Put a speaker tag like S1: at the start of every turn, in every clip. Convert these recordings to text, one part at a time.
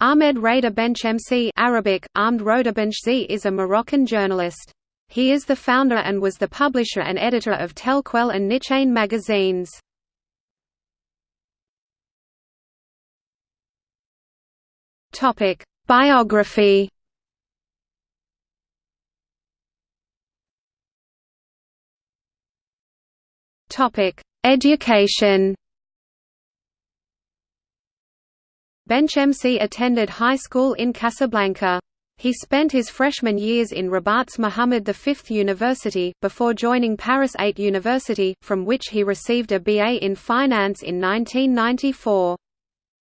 S1: Ahmed Reda Benchemsi Arabic, Armed Benchzi is a Moroccan journalist. He is the founder and was the publisher and editor of Telquel and Nichane magazines. Biography Education Benchemsi attended high school in Casablanca. He spent his freshman years in Rabat's Muhammad V University, before joining Paris 8 University, from which he received a BA in Finance in 1994.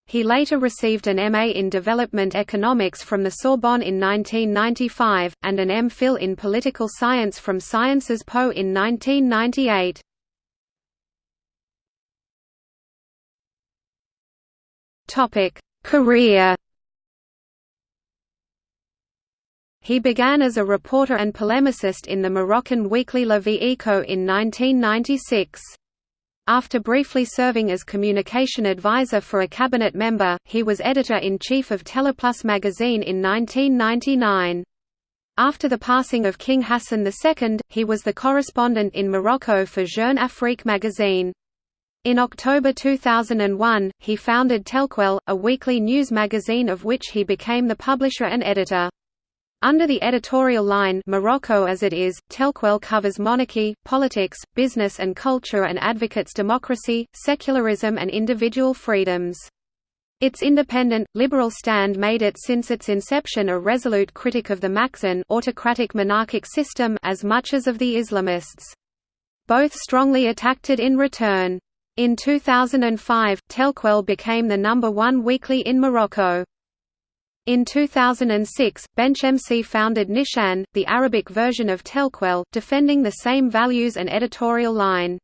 S1: He later received an MA in Development Economics from the Sorbonne in 1995, and an MPhil in Political Science from Sciences Po in 1998. Topic Career He began as a reporter and polemicist in the Moroccan weekly La Vie Eco in 1996. After briefly serving as communication advisor for a cabinet member, he was editor-in-chief of Teleplus magazine in 1999. After the passing of King Hassan II, he was the correspondent in Morocco for Jeune Afrique magazine. In October 2001, he founded Telquel, a weekly news magazine of which he became the publisher and editor. Under the editorial line Morocco as it is, Telquel covers monarchy, politics, business and culture and advocates democracy, secularism and individual freedoms. Its independent, liberal stand made it since its inception a resolute critic of the Makhzen autocratic monarchic system as much as of the Islamists. Both strongly attacked it in return. In 2005, Telquel became the number one weekly in Morocco. In 2006, Benchemsi founded Nichane, the Arabic version of Telquel, defending the same values and editorial line.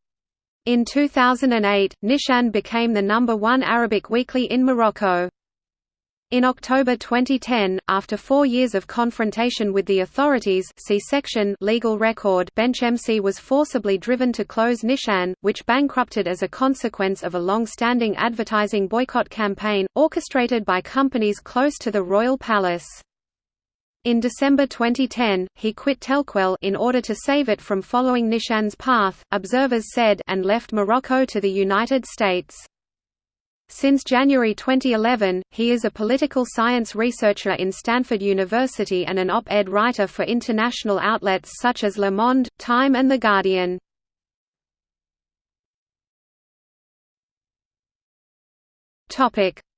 S1: In 2008, Nichane became the number one Arabic weekly in Morocco. In October 2010, after four years of confrontation with the authorities see section legal record Benchemsi was forcibly driven to close Nichane, which bankrupted as a consequence of a long-standing advertising boycott campaign, orchestrated by companies close to the royal palace. In December 2010, he quit Telquel in order to save it from following Nichane's path, observers said and left Morocco to the United States. Since January 2011, he is a political science researcher in Stanford University and an op-ed writer for international outlets such as Le Monde, Time and The Guardian.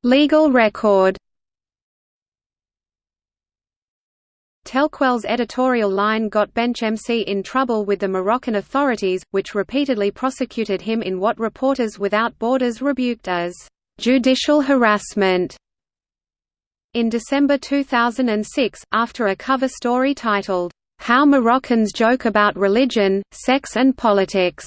S1: Legal record Telquel's editorial line got Benchemsi in trouble with the Moroccan authorities, which repeatedly prosecuted him in what Reporters Without Borders rebuked as judicial harassment. In December 2006, after a cover story titled, How Moroccans Joke About Religion, Sex and Politics,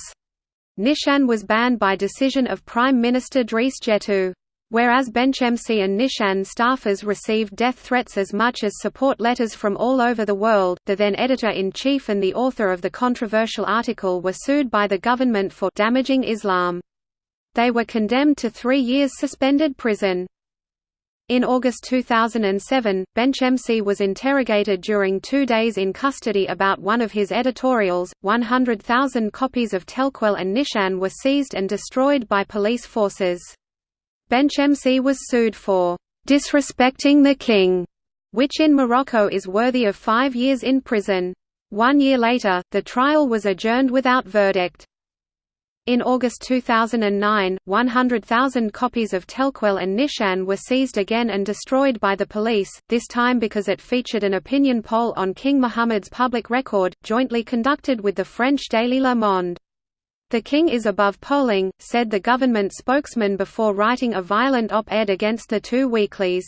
S1: Nichane was banned by decision of Prime Minister Driss Jettou. Whereas Benchemsi and Nichane staffers received death threats as much as support letters from all over the world, the then editor-in-chief and the author of the controversial article were sued by the government for damaging Islam. They were condemned to three years suspended prison. In August 2007, Benchemsi was interrogated during two days in custody about one of his editorials. 100,000 copies of Telquel and Nichane were seized and destroyed by police forces. Benchemsi was sued for disrespecting the king, which in Morocco is worthy of five years in prison. One year later, the trial was adjourned without verdict. In August 2009, 100,000 copies of Telquel and Nichane were seized again and destroyed by the police, this time because it featured an opinion poll on King Mohammed's public record, jointly conducted with the French daily Le Monde. The king is above polling, said the government spokesman before writing a violent op-ed against the two weeklies.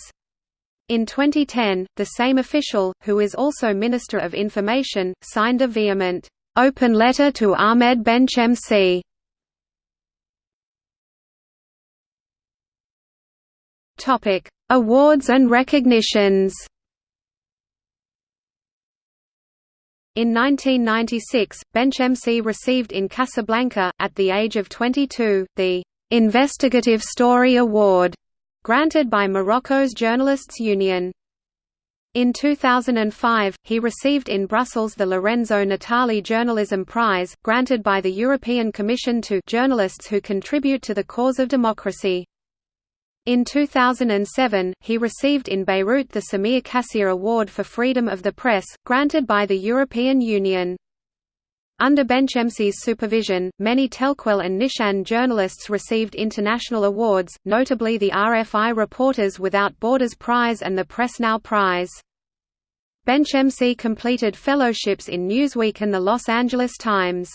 S1: In 2010, the same official, who is also Minister of Information, signed a vehement, open letter to Ahmed Benchemsi Topic: Awards and recognitions. In 1996, Benchemsi received in Casablanca, at the age of 22, the Investigative Story Award granted by Morocco's Journalists Union. In 2005, he received in Brussels the Lorenzo Natali Journalism Prize, granted by the European Commission to journalists who contribute to the cause of democracy. In 2007, he received in Beirut the Samir Kassir Award for Freedom of the Press, granted by the European Union. Under Benchemsi's supervision, many Telquel and Nichane journalists received international awards, notably the RFI Reporters Without Borders Prize and the PressNow Prize. Benchemsi completed fellowships in Newsweek and the Los Angeles Times.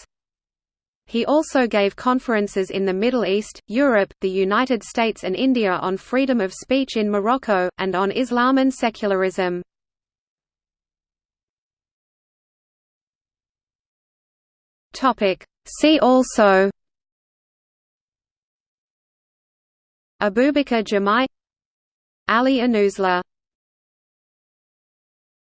S1: He also gave conferences in the Middle East, Europe, the United States and India on freedom of speech in Morocco, and on Islam and secularism. See also Abubakar Jamai Ali Anouzla